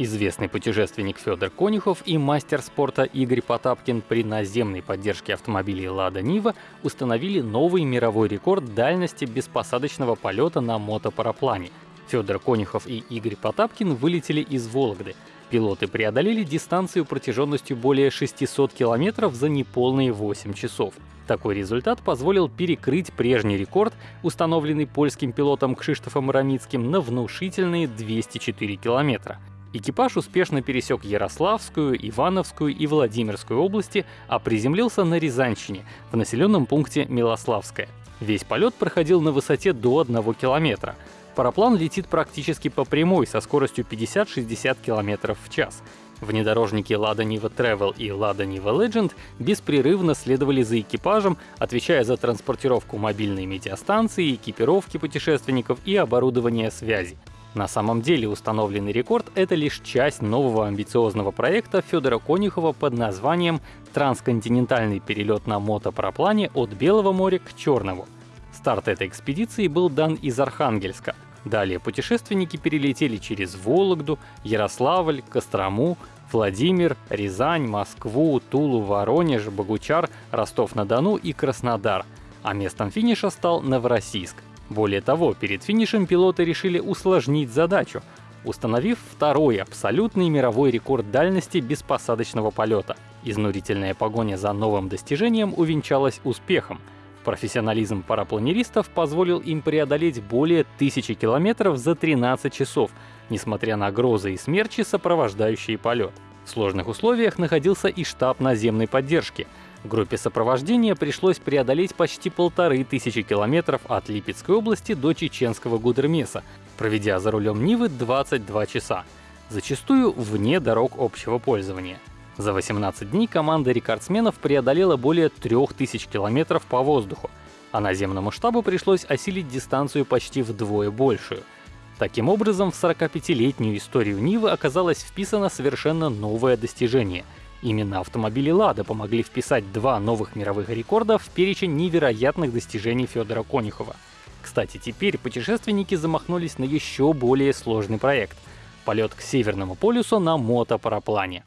Известный путешественник Федор Конюхов и мастер спорта Игорь Потапкин при наземной поддержке автомобилей «Лада Нива» установили новый мировой рекорд дальности беспосадочного полета на мотопараплане. Федор Конюхов и Игорь Потапкин вылетели из Вологды. Пилоты преодолели дистанцию протяженностью более 600 километров за неполные 8 часов. Такой результат позволил перекрыть прежний рекорд, установленный польским пилотом Кшиштофом Рамицким на внушительные 204 километра. Экипаж успешно пересек Ярославскую, Ивановскую и Владимирскую области, а приземлился на Рязанщине, в населенном пункте Милославское. Весь полет проходил на высоте до 1 километра. Параплан летит практически по прямой со скоростью 50-60 км в час. Внедорожники Lada Niva Travel и Lada Niva Legend беспрерывно следовали за экипажем, отвечая за транспортировку мобильной медиастанции, экипировки путешественников и оборудования связи. На самом деле установленный рекорд — это лишь часть нового амбициозного проекта Федора Конюхова под названием «Трансконтинентальный перелет на мотопараплане от Белого моря к Черному». Старт этой экспедиции был дан из Архангельска. Далее путешественники перелетели через Вологду, Ярославль, Кострому, Владимир, Рязань, Москву, Тулу, Воронеж, Богучар, Ростов-на-Дону и Краснодар. А местом финиша стал Новороссийск. Более того, перед финишем пилоты решили усложнить задачу, установив второй абсолютный мировой рекорд дальности беспосадочного полета. Изнурительная погоня за новым достижением увенчалась успехом. Профессионализм парапланеристов позволил им преодолеть более тысячи километров за 13 часов, несмотря на грозы и смерчи, сопровождающие полет. В сложных условиях находился и штаб наземной поддержки — Группе сопровождения пришлось преодолеть почти полторы тысячи километров от Липецкой области до чеченского Гудермеса, проведя за рулем Нивы 22 часа, зачастую вне дорог общего пользования. За 18 дней команда рекордсменов преодолела более 3000 километров по воздуху, а наземному штабу пришлось осилить дистанцию почти вдвое большую. Таким образом, в 45-летнюю историю Нивы оказалось вписано совершенно новое достижение — Именно автомобили «Лада» помогли вписать два новых мировых рекорда в перечень невероятных достижений Федора Конюхова. Кстати, теперь путешественники замахнулись на еще более сложный проект — полет к Северному полюсу на мотопараплане.